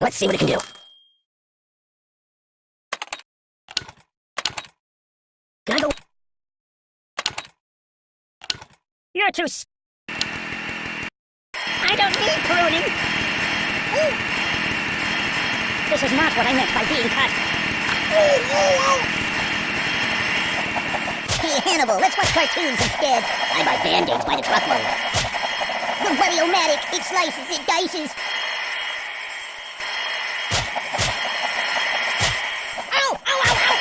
Let's see what it can do. Can I go? You're too s- I don't need pruning. Ooh. This is not what I meant by being cut. Hey, Hannibal, let's watch cartoons instead. I buy band-aids by the truckload. The Variomatic, it slices, it dices. Ow! Ow, ow, ow!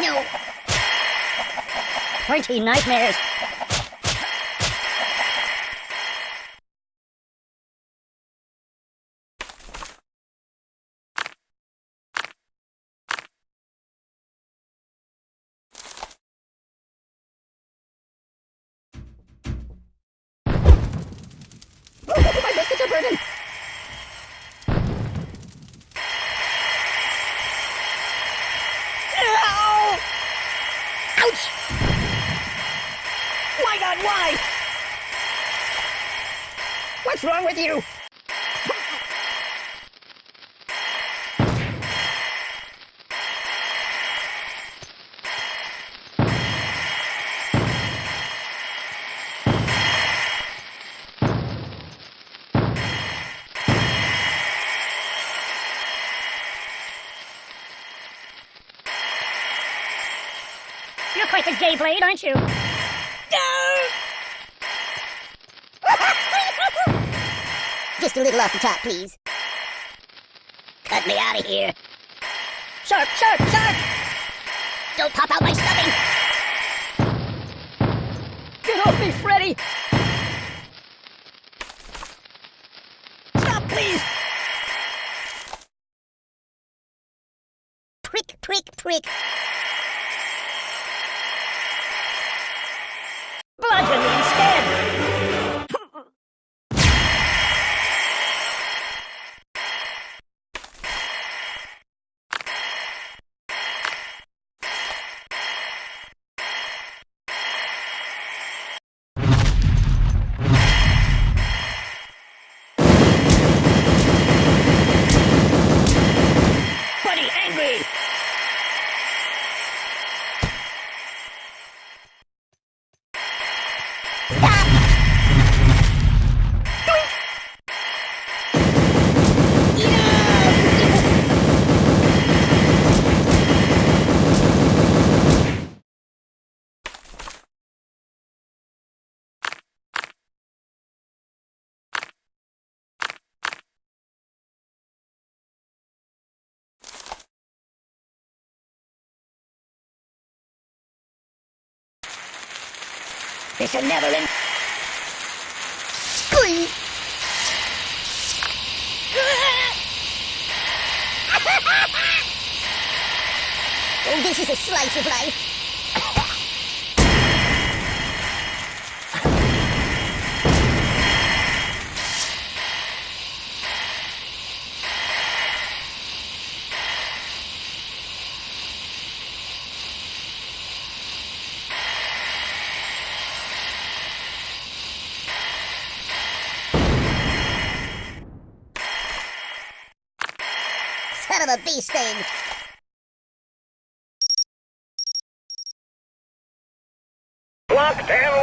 No. Pointy nightmares. Are. Ow! Ouch! My God, why? What's wrong with you? You're quite the gay blade, aren't you? Just a little off the top, please. Cut me out of here. Sharp, sharp, sharp! Don't pop out my stuffing! Get off me, Freddy! Stop, please! Prick, prick, prick. This should never end. Oh, this is a slice of life. Son of a bee sting! Locked and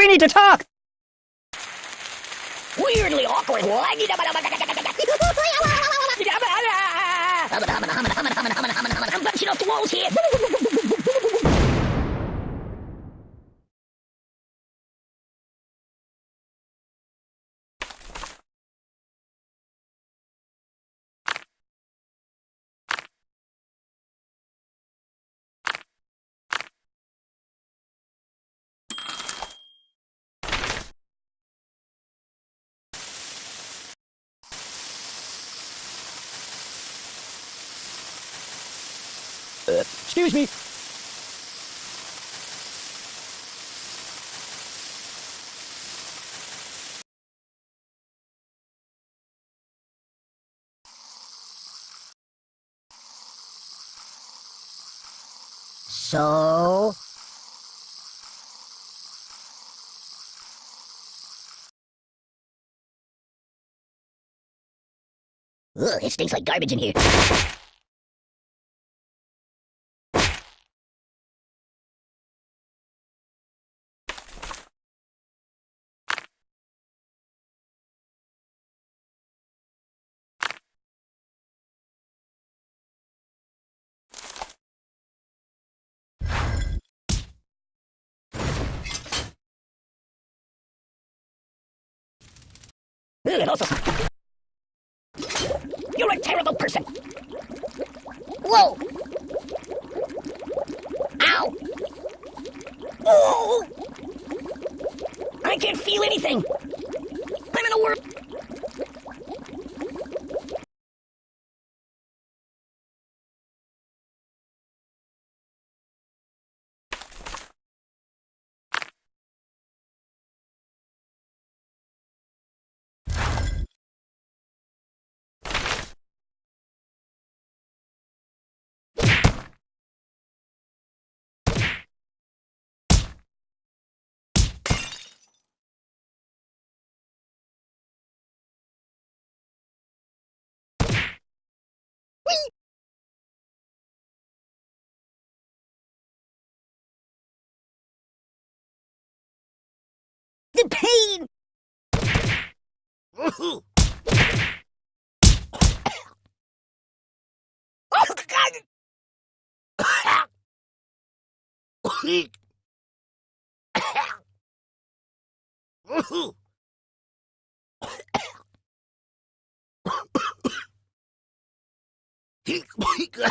We need to talk! Weirdly awkward. I'm bouncing off the walls here. Excuse me. So? Ugh, it stinks like garbage in here. It also You're a terrible person! Whoa! Ow! Oh! I can't feel anything! The pain! Oh, God!